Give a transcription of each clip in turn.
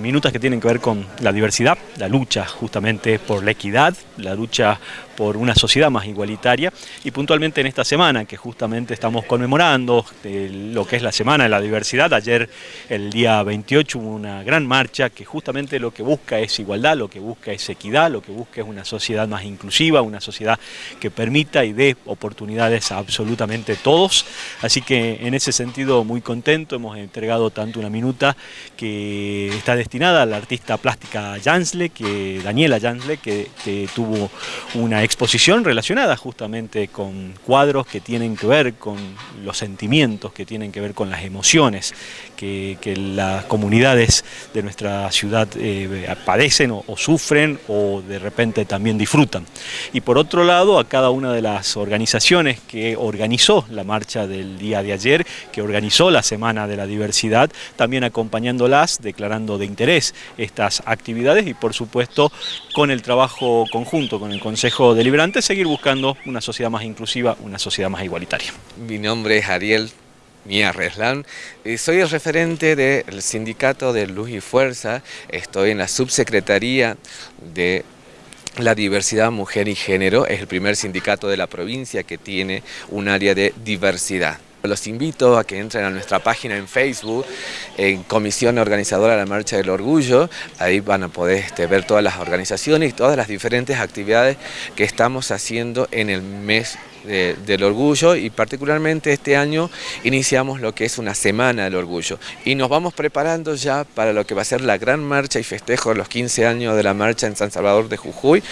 Minutas que tienen que ver con la diversidad, la lucha justamente por la equidad, la lucha por una sociedad más igualitaria. Y puntualmente en esta semana que justamente estamos conmemorando lo que es la Semana de la Diversidad, ayer el día 28 hubo una gran marcha que justamente lo que busca es igualdad, lo que busca es equidad, lo que busca es una sociedad más inclusiva, una sociedad que permita y dé oportunidades a absolutamente todos, así que en ese sentido muy contento, hemos entregado tanto una minuta que está destinada a la artista plástica Jansle, que, Daniela Jansle, que, tuvo una exposición relacionada justamente con cuadros que tienen que ver con los sentimientos, que tienen que ver con las emociones que, las comunidades de nuestra ciudad eh, padecen o, sufren o de repente también disfrutan. Y por otro lado, a cada una de las organizaciones que organizó la marcha del día de ayer, que organizó la Semana de la Diversidad, también acompañándolas, declarando de interés estas actividades y por supuesto con el trabajo conjunto con el Consejo Deliberante seguir buscando una sociedad más inclusiva, una sociedad más igualitaria. Mi nombre es Ariel Mía Reslan. Soy el referente del sindicato de Luz y Fuerza, estoy en la subsecretaría de la diversidad mujer y género, es el primer sindicato de la provincia que tiene un área de diversidad. Los invito a que entren a nuestra página en Facebook, en Comisión Organizadora de la Marcha del Orgullo. Ahí van a poder este, ver todas las organizaciones y todas las diferentes actividades que estamos haciendo en el mes del orgullo. Y particularmente este año iniciamos lo que es una semana del orgullo. Y nos vamos preparando ya para lo que va a ser la gran marcha y festejo de los 15 años de la marcha en San Salvador de Jujuy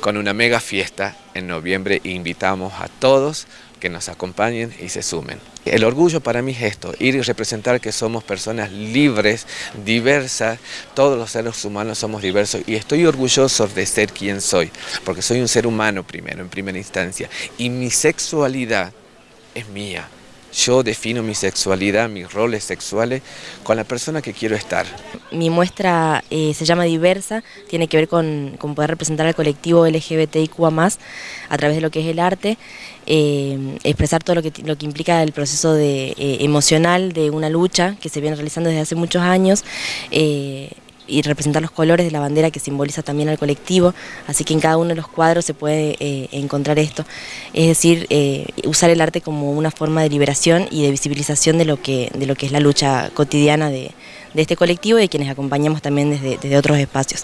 con una mega fiesta en noviembre. Invitamos a todos que nos acompañen y se sumen. El orgullo para mí es esto, ir y representar que somos personas libres, diversas, todos los seres humanos somos diversos y estoy orgulloso de ser quien soy, porque soy un ser humano primero, en primera instancia, y mi sexualidad es mía. Yo defino mi sexualidad, mis roles sexuales con la persona que quiero estar. Mi muestra eh, se llama Diversa, tiene que ver con, poder representar al colectivo LGBTIQA+, a través de lo que es el arte, eh, expresar todo lo que, lo que implica el proceso de, eh, emocional de una lucha que se viene realizando desde hace muchos años, y representar los colores de la bandera que simboliza también al colectivo, así que en cada uno de los cuadros se puede eh, encontrar esto, es decir, eh, usar el arte como una forma de liberación y de visibilización de lo que, de lo que es la lucha cotidiana de, este colectivo y de quienes acompañamos también desde, desde otros espacios.